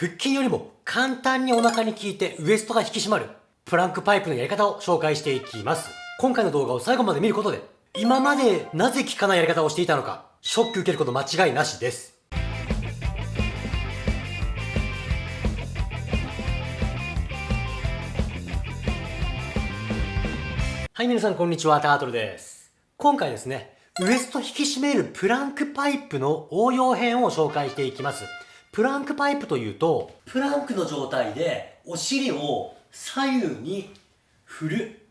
腹筋よりも簡単にお腹に効いてウエストが引き締まるプランクパイプのやり方を紹介していきます。今回の動画を最後まで見ることで今までなぜ効かないやり方をしていたのかショック受けること間違いなしです。はい、皆さんこんにちは、タートルです。今回ですね、ウエスト引き締めるプランクパイプの応用編を紹介していきます。プランクパイプというと、プランクの状態でお尻を左右に振る。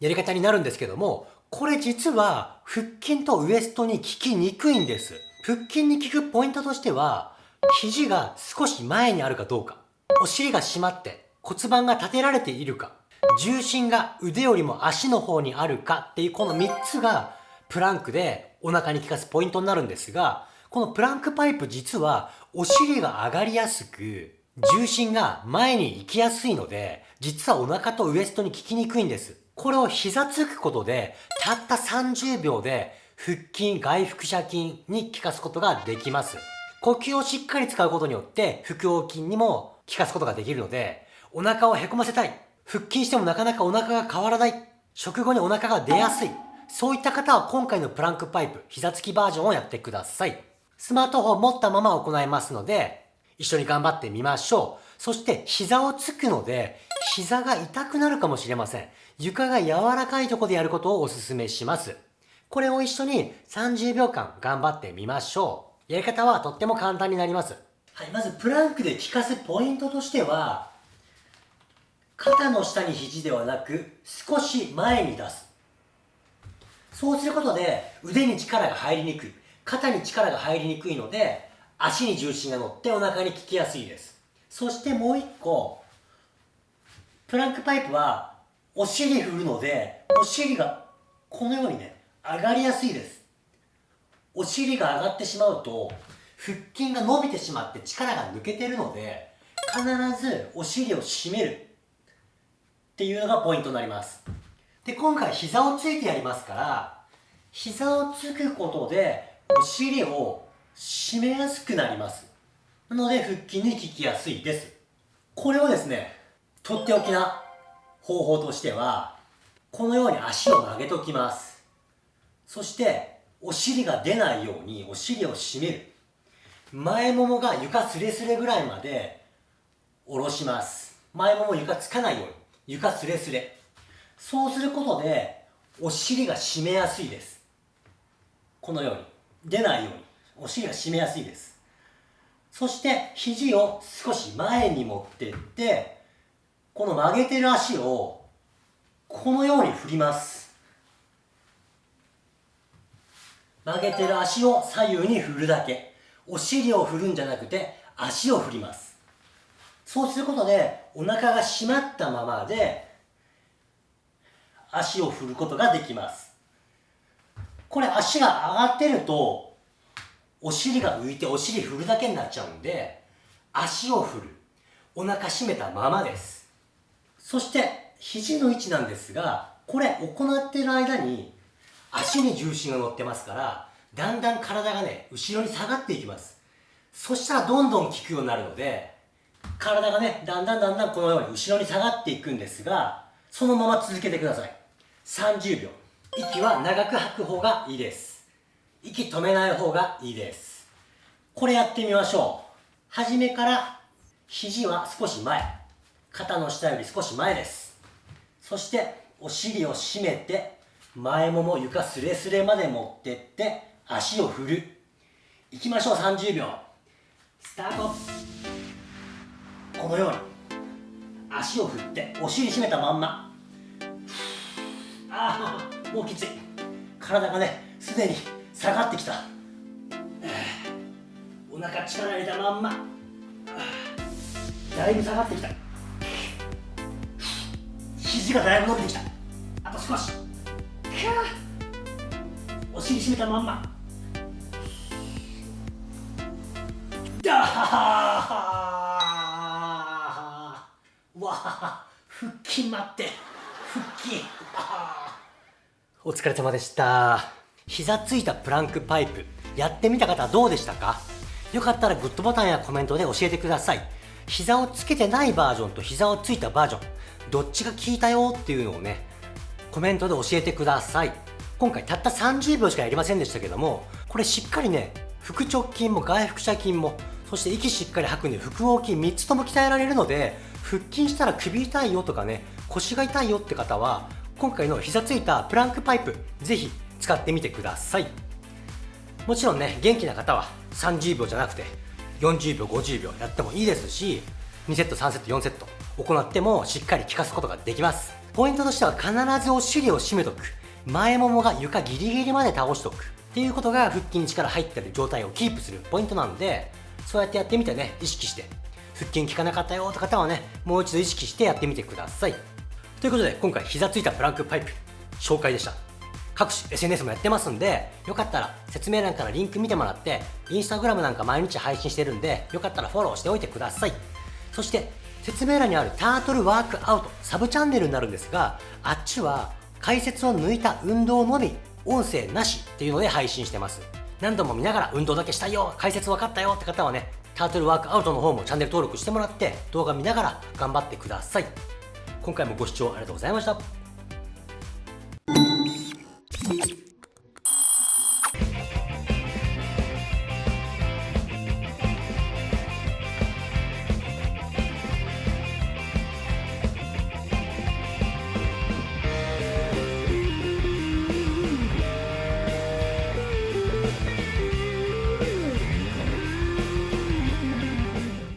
やり方になるんですけども、これ実は腹筋とウエストに効きにくいんです。腹筋に効くポイントとしては、肘が少し前にあるかどうか、お尻が締まって骨盤が立てられているか、重心が腕よりも足の方にあるかっていうこの3つがプランクでお腹に効かすポイントになるんですが、このプランクパイプ実はお尻が上がりやすく重心が前に行きやすいので実はお腹とウエストに効きにくいんです。これを膝つくことでたった30秒で腹筋、外腹斜筋に効かすことができます。呼吸をしっかり使うことによって腹横筋にも効かすことができるのでお腹をへこませたい腹筋してもなかなかお腹が変わらない。食後にお腹が出やすい。そういった方は今回のプランクパイプ、膝つきバージョンをやってください。スマートフォンを持ったまま行いますので、一緒に頑張ってみましょう。そして膝をつくので、膝が痛くなるかもしれません。床が柔らかいとこでやることをお勧めします。これを一緒に30秒間頑張ってみましょう。やり方はとっても簡単になります。はい、まずプランクで効かすポイントとしては、肩の下に肘ではなく少し前に出すそうすることで腕に力が入りにくい肩に力が入りにくいので足に重心が乗ってお腹に効きやすいです。そしてもう一個プランクパイプはお尻振るのでお尻がこのようにね上がりやすいです。お尻が上がってしまうと腹筋が伸びてしまって力が抜けてるので必ずお尻を締める。っていうのがポイントになります。で今回膝をついてやりますから膝をつくことでお尻を締めやすくなります。なので腹筋に効きやすいです。これをですねとっておきな方法としてはこのように足を曲げときます。そしてお尻が出ないようにお尻を締める。前ももが床すれすれぐらいまで下ろします。前もも床つかないように床すれすれ。そうすることでお尻が締めやすいです。このように。出ないように。お尻が締めやすいです。そして肘を少し前に持ってってこの曲げてる足をこのように振ります。曲げてる足を左右に振るだけ。お尻を振るんじゃなくて足を振ります。そうすることでお腹が締まったままで足を振ることができます。これ足が上がってるとお尻が浮いてお尻振るだけになっちゃうんで足を振るお腹締めたままですそして肘の位置なんですがこれ行っている間に足に重心が乗ってますからだんだん体がね後ろに下がっていきますそしたらどんどん効くようになるので体がね、だんだんだんだんこのように後ろに下がっていくんですが、そのまま続けてください。30秒。息は長く吐く方がいいです。息止めない方がいいです。これやってみましょう。初めから肘は少し前。肩の下より少し前です。そしてお尻を締めて前もも床すれすれまで持ってって足を振る。いきましょう30秒。スタートこのように足を振ってお尻締めたまんまああもうきつい体がねすでに下がってきた。お腹力入れたまんま。だいぶ下がってきた。肘がだいぶ伸びてきた。あと少し。お尻締めたまんま。だはわ腹筋待って。腹筋。お疲れ様でした。膝ついたプランクパイプやってみた方どうでしたか？よかったらグッドボタンやコメントで教えてください。膝をつけてないバージョンと膝をついたバージョンどっちが効いたよっていうのをねコメントで教えてください。今回たった30秒しかやりませんでしたけどもこれしっかりね腹直筋も外腹斜筋もそして息しっかり吐くんで腹横筋3つとも鍛えられるので腹筋したら首痛いよとかね腰が痛いよって方は今回の膝ついたプランクパイプぜひ使ってみてください。もちろんね元気な方は30秒じゃなくて40秒50秒やってもいいですし2セット3セット4セット行ってもしっかり効かすことができます。ポイントとしては必ずお尻を締めとく。前ももが床ギリギリまで倒しとく。っていうことが腹筋に力入ってる状態をキープするポイントなのでそうやってやってみてね意識して。腹筋効かなかったよって方はねもう一度意識してやってみてください。ということで今回膝ついたプランクパイプ紹介でした。各種 SNS もやってますんでよかったら説明欄からリンク見てもらってインスタグラムなんか毎日配信してるんでよかったらフォローしておいてください。そして説明欄にあるタートルワークアウトサブチャンネルになるんですがあっちは解説を抜いた運動のみ音声なしっていうので配信してます。何度も見ながら運動だけしたいよ解説分かったよって方はねタートルワークアウトの方もチャンネル登録してもらって動画見ながら頑張ってください。今回もご視聴ありがとうございました。